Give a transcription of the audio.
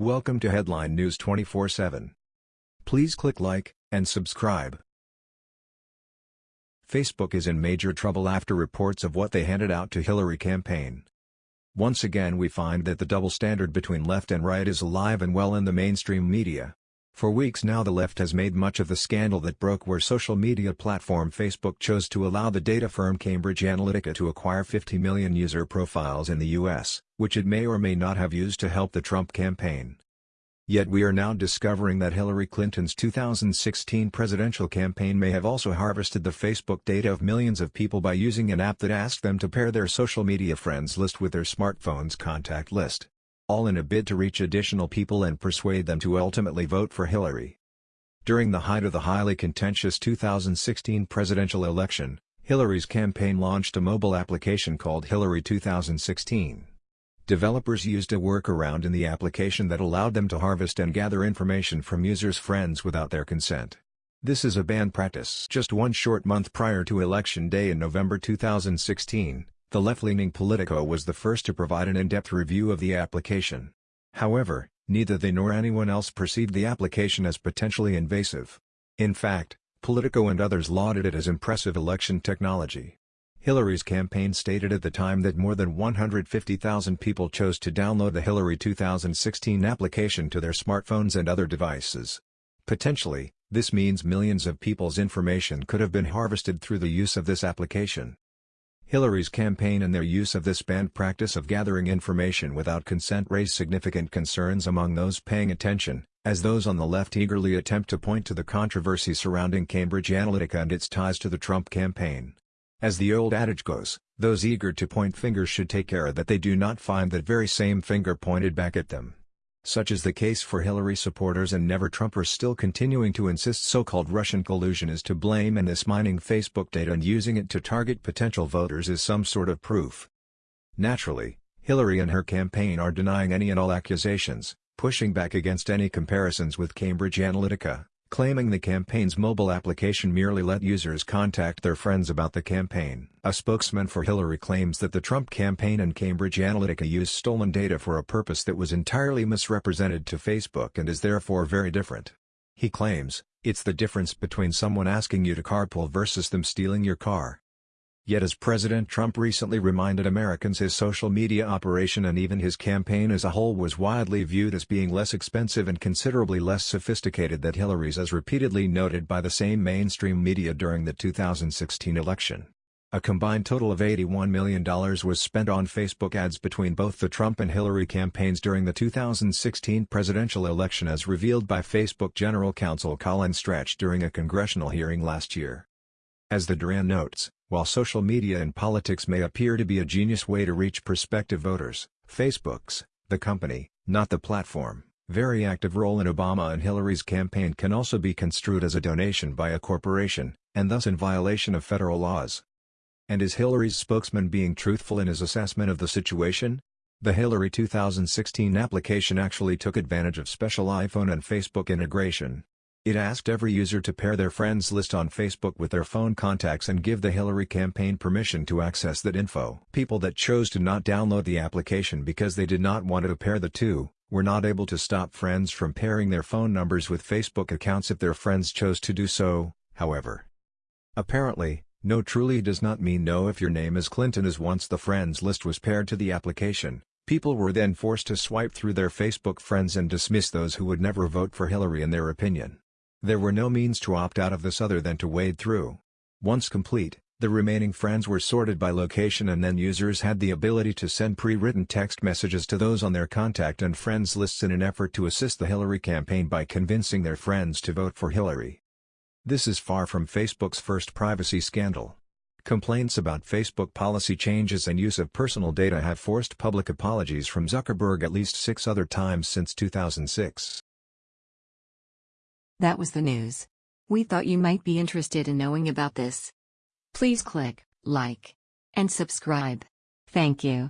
Welcome to Headline News 24/7. Please click like and subscribe. Facebook is in major trouble after reports of what they handed out to Hillary campaign. Once again we find that the double standard between left and right is alive and well in the mainstream media. For weeks now the left has made much of the scandal that broke where social media platform Facebook chose to allow the data firm Cambridge Analytica to acquire 50 million user profiles in the US, which it may or may not have used to help the Trump campaign. Yet we are now discovering that Hillary Clinton's 2016 presidential campaign may have also harvested the Facebook data of millions of people by using an app that asked them to pair their social media friends list with their smartphone's contact list all in a bid to reach additional people and persuade them to ultimately vote for Hillary. During the height of the highly contentious 2016 presidential election, Hillary's campaign launched a mobile application called Hillary 2016. Developers used a workaround in the application that allowed them to harvest and gather information from users' friends without their consent. This is a banned practice. Just one short month prior to Election Day in November 2016, the left-leaning Politico was the first to provide an in-depth review of the application. However, neither they nor anyone else perceived the application as potentially invasive. In fact, Politico and others lauded it as impressive election technology. Hillary's campaign stated at the time that more than 150,000 people chose to download the Hillary 2016 application to their smartphones and other devices. Potentially, this means millions of people's information could have been harvested through the use of this application. Hillary's campaign and their use of this banned practice of gathering information without consent raise significant concerns among those paying attention, as those on the left eagerly attempt to point to the controversy surrounding Cambridge Analytica and its ties to the Trump campaign. As the old adage goes, those eager to point fingers should take care that they do not find that very same finger pointed back at them. Such is the case for Hillary supporters and never-Trumpers still continuing to insist so-called Russian collusion is to blame and this mining Facebook data and using it to target potential voters is some sort of proof. Naturally, Hillary and her campaign are denying any and all accusations, pushing back against any comparisons with Cambridge Analytica claiming the campaign's mobile application merely let users contact their friends about the campaign. A spokesman for Hillary claims that the Trump campaign and Cambridge Analytica used stolen data for a purpose that was entirely misrepresented to Facebook and is therefore very different. He claims, it's the difference between someone asking you to carpool versus them stealing your car. Yet as President Trump recently reminded Americans his social media operation and even his campaign as a whole was widely viewed as being less expensive and considerably less sophisticated than Hillary's as repeatedly noted by the same mainstream media during the 2016 election. A combined total of $81 million was spent on Facebook ads between both the Trump and Hillary campaigns during the 2016 presidential election as revealed by Facebook General Counsel Colin Stretch during a congressional hearing last year. As the Duran notes, while social media and politics may appear to be a genius way to reach prospective voters, Facebook's, the company, not the platform, very active role in Obama and Hillary's campaign can also be construed as a donation by a corporation, and thus in violation of federal laws. And is Hillary's spokesman being truthful in his assessment of the situation? The Hillary 2016 application actually took advantage of special iPhone and Facebook integration, it asked every user to pair their friends list on Facebook with their phone contacts and give the Hillary campaign permission to access that info. People that chose to not download the application because they did not want to pair the two, were not able to stop friends from pairing their phone numbers with Facebook accounts if their friends chose to do so, however. Apparently, no truly does not mean no if your name is Clinton as once the friends list was paired to the application. People were then forced to swipe through their Facebook friends and dismiss those who would never vote for Hillary in their opinion. There were no means to opt out of this other than to wade through. Once complete, the remaining friends were sorted by location and then users had the ability to send pre-written text messages to those on their contact and friends lists in an effort to assist the Hillary campaign by convincing their friends to vote for Hillary. This is far from Facebook's first privacy scandal. Complaints about Facebook policy changes and use of personal data have forced public apologies from Zuckerberg at least six other times since 2006. That was the news. We thought you might be interested in knowing about this. Please click like and subscribe. Thank you.